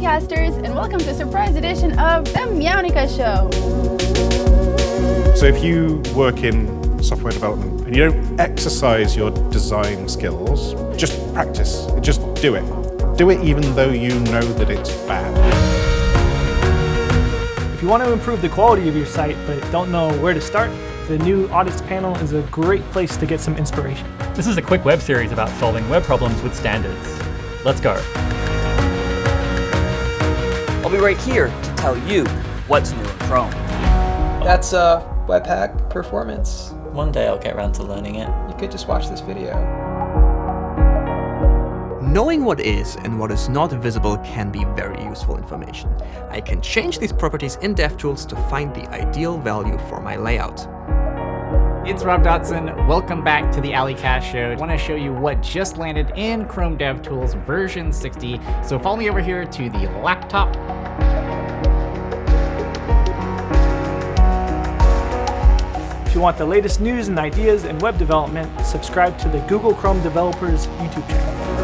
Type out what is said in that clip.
to a surprise edition of The Meownica Show. So if you work in software development and you don't exercise your design skills, just practice. Just do it. Do it even though you know that it's bad. If you want to improve the quality of your site but don't know where to start, the new Audits panel is a great place to get some inspiration. This is a quick web series about solving web problems with standards. Let's go. I'll be right here to tell you what's new in Chrome. That's uh, Webpack Performance. One day I'll get around to learning it. You could just watch this video. Knowing what is and what is not visible can be very useful information. I can change these properties in DevTools to find the ideal value for my layout. It's Rob Dodson. Welcome back to the A11ycast Show. I want to show you what just landed in Chrome DevTools version 60. So follow me over here to the laptop. If you want the latest news and ideas in web development, subscribe to the Google Chrome Developers YouTube channel.